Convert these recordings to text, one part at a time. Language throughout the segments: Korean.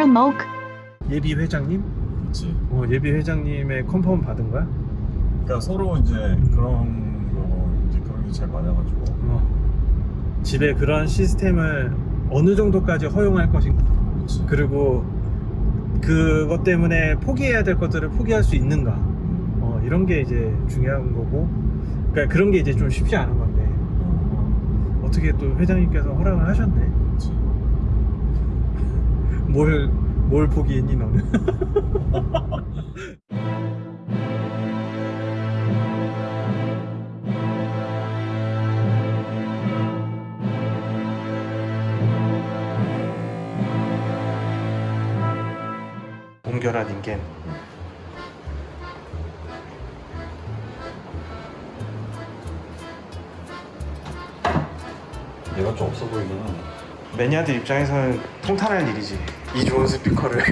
Moke. 예비 회장님? 그렇지. 어, 예비 회장님의 컨펌 받은 거야? 그러니까 서로 이제 그런 거 이제 그런 게 잘 맞아가지고. 어. 집에 그런 시스템을 어느 정도까지 허용할 것인가 그렇지. 그리고 그것 때문에 포기해야 될 것들을 포기할 수 있는가 음. 어, 이런 게 이제 중요한 거고 그러니까 그런 게 이제 좀 쉽지 않은 건데 어, 어떻게 또 회장님께서 허락을 하셨네. 뭘, 뭘 포기했니 너는 옹결한 인간 얘가 좀 없어 보이긴 하네. 매니아들 입장에서는 통탄할 일이지 이 좋은 스피커를.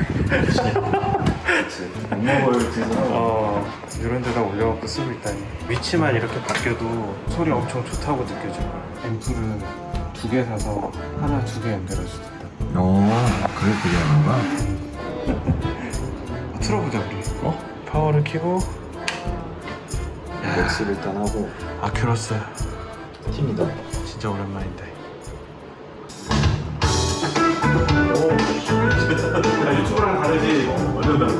뒤에서 어 이런 데다 올려갖고 쓰고 있다니. 위치만 이렇게 바뀌어도 소리 엄청 좋다고 느껴져. 앰프를 두 개 사서 하나 두 개 연결할 수도 있다. 어, 그래 그게 하는 거야? 어, 틀어보자 우리. 어? 파워를 켜고. 맥스를 일단 하고. 아큐러스. 팀이다. 진짜 오랜만인데 아, 유튜브랑 다르지 완전 달라.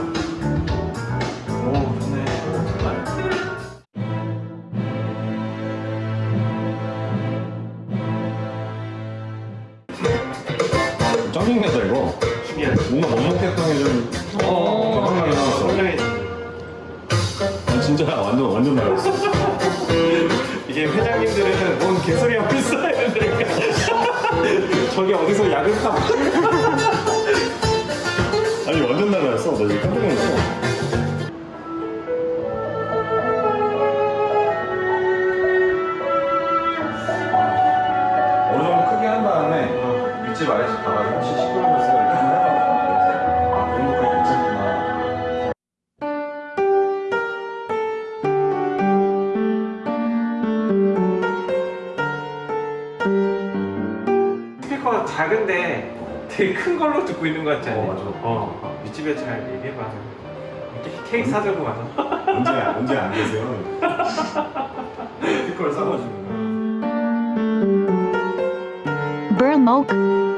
오 좋네 짜증내다 이거. 뭔가 못 먹겠다는 좀. 어, 건강하게 나왔어. 설명해지 난 진짜 완전 완전 달랐어. 이게 회장님들은 뭔 개소리 하고 있어야 되니까 저게 어디서 야근하 달랐어. 나 지금 깜짝 놀랐어. 윗집 아래집 가가지고 혹시 시끄러워서 이렇게 한번 해봐. 아 그런 것까지 괜찮구나. 스피커가 작은데 되게 큰 걸로 듣고 있는 것 같지 않니? 어, 맞아. 어, 윗집에 잘 얘기해봐 케- 케이크 사들고 가서 언제 언제 안 계세요? 스피커를 사가지고. Burl Moke.